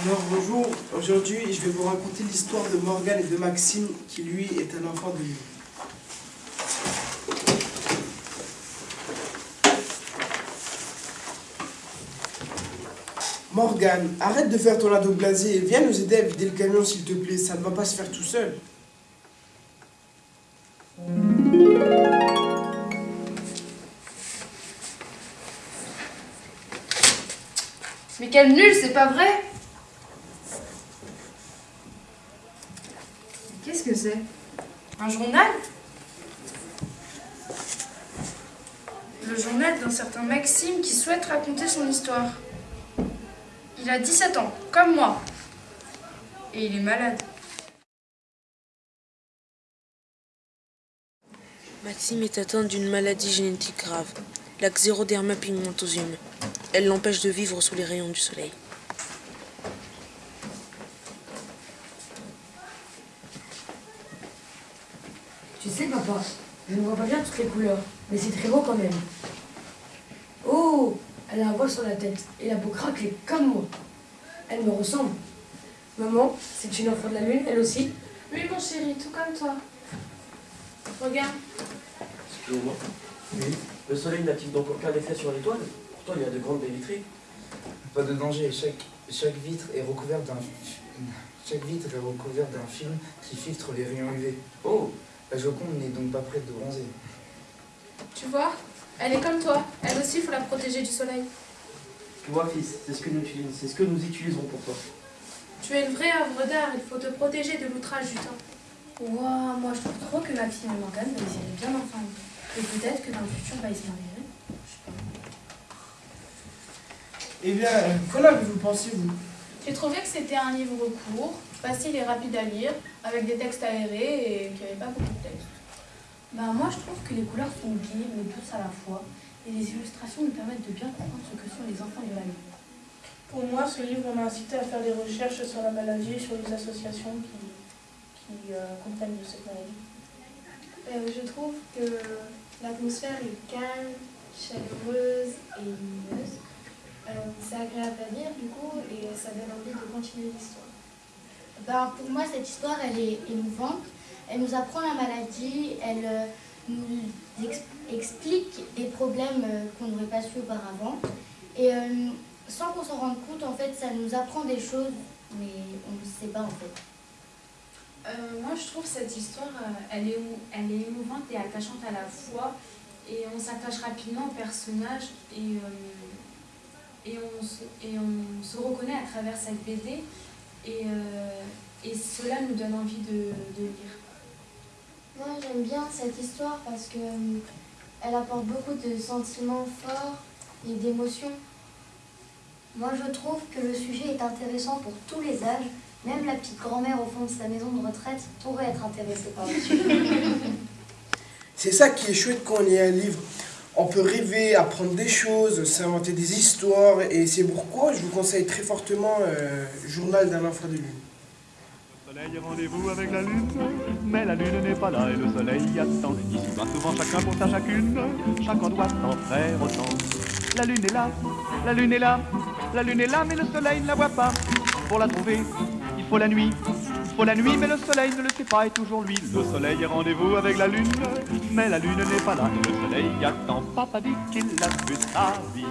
Alors bonjour, aujourd'hui je vais vous raconter l'histoire de Morgane et de Maxime qui lui est un enfant de lui. Morgane, arrête de faire ton ado blasé viens nous aider à vider le camion s'il te plaît, ça ne va pas se faire tout seul. Mais quel nul, c'est pas vrai Qu'est-ce que c'est? Un journal? Le journal d'un certain Maxime qui souhaite raconter son histoire. Il a 17 ans, comme moi. Et il est malade. Maxime est atteint d'une maladie génétique grave, la xéroderma pigmentosum. Elle l'empêche de vivre sous les rayons du soleil. Tu sais, papa, je ne vois pas bien toutes les couleurs, mais c'est très beau quand même. Oh, elle a un voile sur la tête et la peau craquelée comme moi. Elle me ressemble. Maman, c'est une enfant de la lune, elle aussi Oui, mon chéri, tout comme toi. Regarde. Excusez-moi. Le soleil n'a-t-il donc aucun effet sur l'étoile? Pourtant, il y a de grandes baies vitrées. Pas de danger, chaque, chaque vitre est recouverte d'un chaque vitre est recouverte d'un film qui filtre les rayons UV. Oh La Joconde n'est donc pas prête de bronzer. Tu vois Elle est comme toi. Elle aussi, il faut la protéger du soleil. Tu vois, fils, c'est ce que nous utilisons, c'est ce que nous utiliserons pour toi. Tu es le vrai œuvre d'art. Il faut te protéger de l'outrage du temps. Ouah, moi je trouve trop que ma fille et Morgane va essayer bien ensemble. Et peut-être que dans le futur, va y se marier. Je sais pas. Eh bien, qu'en avez-vous pensé vous? J'ai trouvé que c'était un livre court, facile et rapide à lire, avec des textes aérés et qui n'avait pas beaucoup de texte. Bah moi je trouve que les couleurs sont vives mais douces à la fois. Et les illustrations nous permettent de bien comprendre ce que sont les enfants de la nuit. Pour moi, ce livre m'a incité à faire des recherches sur la maladie et sur les associations qui, qui euh, comprennent de cette maladie. Euh, je trouve que l'atmosphère est calme, chaleureuse et lumineuse. Euh, c'est agréable à lire du coup et ça donne envie de continuer l'histoire. Ben, pour moi, cette histoire, elle est émouvante. Elle nous apprend la maladie, elle euh, nous ex- explique des problèmes euh, qu'on n'aurait pas su auparavant. Et euh, sans qu'on s'en rende compte, en fait, ça nous apprend des choses, mais on ne sait pas en fait. Moi, je trouve cette histoire, elle, est, elle est émouvante et attachante à la fois. Et on s'attache rapidement au personnage et, et, on et on se reconnaît à travers cette BD. Et, euh, et cela nous donne envie de, de lire. Moi, j'aime bien cette histoire parce que euh, elle apporte beaucoup de sentiments forts et d'émotions. Moi, je trouve que le sujet est intéressant pour tous les âges. Même la petite grand-mère au fond de sa maison de retraite pourrait être intéressée par le sujet. C'est ça qui est chouette quand on lit un livre. On peut rêver, apprendre des choses, s'inventer des histoires, et c'est pourquoi je vous conseille très fortement euh, Journal d'un enfant de lune. soleil, rendez-vous avec la lune, mais la lune n'est pas là et le soleil attend. Ici va souvent chacun pour sa chacune, chacun doit en faire autant. La lune est là, la lune est là, la lune est là, mais le soleil ne la voit pas. Pour la trouver, il faut la nuit, faut la nuit, mais le soleil ne le sait pas et toujours lui. Le soleil est rendez-vous avec la lune, mais la lune n'est pas là le soleil attend. Papa dit qu'il a vu sa vie.